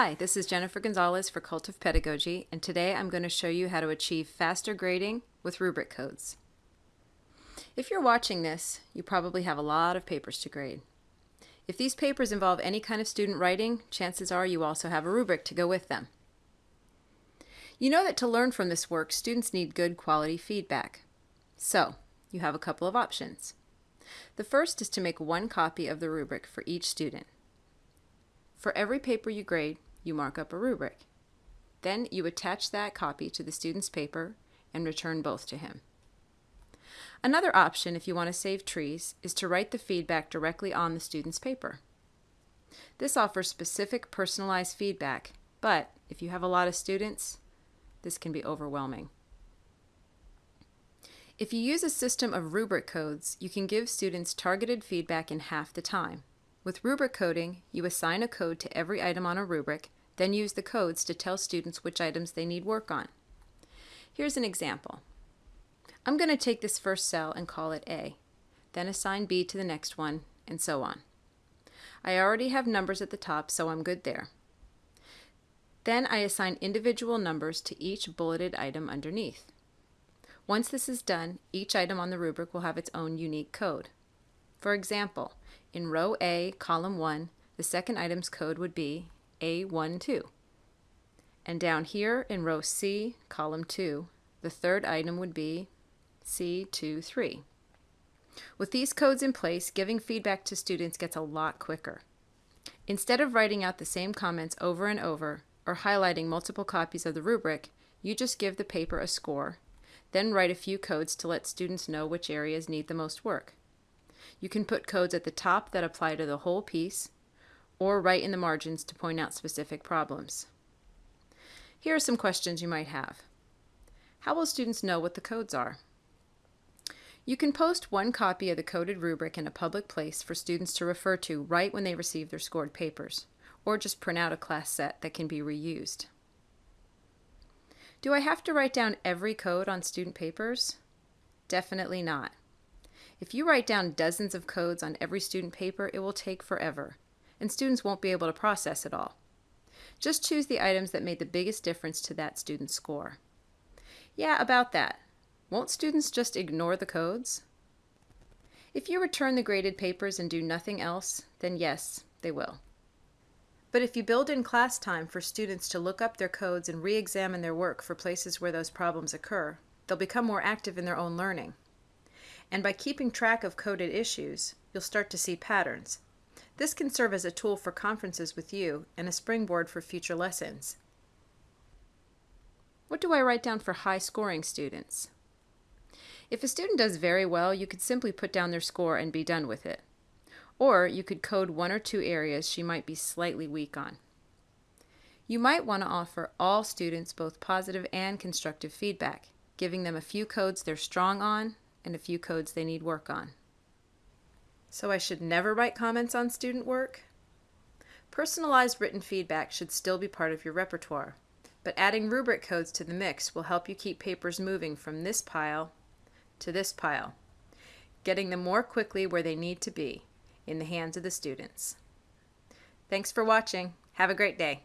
Hi, this is Jennifer Gonzalez for Cult of Pedagogy, and today I'm going to show you how to achieve faster grading with rubric codes. If you're watching this, you probably have a lot of papers to grade. If these papers involve any kind of student writing, chances are you also have a rubric to go with them. You know that to learn from this work, students need good quality feedback. So, you have a couple of options. The first is to make one copy of the rubric for each student. For every paper you grade, you mark up a rubric. Then you attach that copy to the student's paper and return both to him. Another option, if you want to save trees, is to write the feedback directly on the student's paper. This offers specific personalized feedback, but if you have a lot of students, this can be overwhelming. If you use a system of rubric codes, you can give students targeted feedback in half the time. With rubric coding, you assign a code to every item on a rubric, then use the codes to tell students which items they need work on. Here's an example. I'm going to take this first cell and call it A, then assign B to the next one, and so on. I already have numbers at the top, so I'm good there. Then I assign individual numbers to each bulleted item underneath. Once this is done, each item on the rubric will have its own unique code. For example, in row A, column 1, the second item's code would be A12. And down here in row C, column 2, the third item would be C23. With these codes in place, giving feedback to students gets a lot quicker. Instead of writing out the same comments over and over, or highlighting multiple copies of the rubric, you just give the paper a score then write a few codes to let students know which areas need the most work. You can put codes at the top that apply to the whole piece, or write in the margins to point out specific problems. Here are some questions you might have. How will students know what the codes are? You can post one copy of the coded rubric in a public place for students to refer to right when they receive their scored papers, or just print out a class set that can be reused. Do I have to write down every code on student papers? Definitely not. If you write down dozens of codes on every student paper, it will take forever, and students won't be able to process it all. Just choose the items that made the biggest difference to that student's score. Yeah, about that. Won't students just ignore the codes? If you return the graded papers and do nothing else, then yes, they will. But if you build in class time for students to look up their codes and re-examine their work for places where those problems occur, they'll become more active in their own learning. And by keeping track of coded issues, you'll start to see patterns. This can serve as a tool for conferences with you and a springboard for future lessons. What do I write down for high scoring students? If a student does very well, you could simply put down their score and be done with it. Or you could code one or two areas she might be slightly weak on. You might want to offer all students both positive and constructive feedback, giving them a few codes they're strong on and a few codes they need work on. So I should never write comments on student work? Personalized written feedback should still be part of your repertoire, but adding rubric codes to the mix will help you keep papers moving from this pile to this pile, getting them more quickly where they need to be in the hands of the students. Thanks for watching. Have a great day.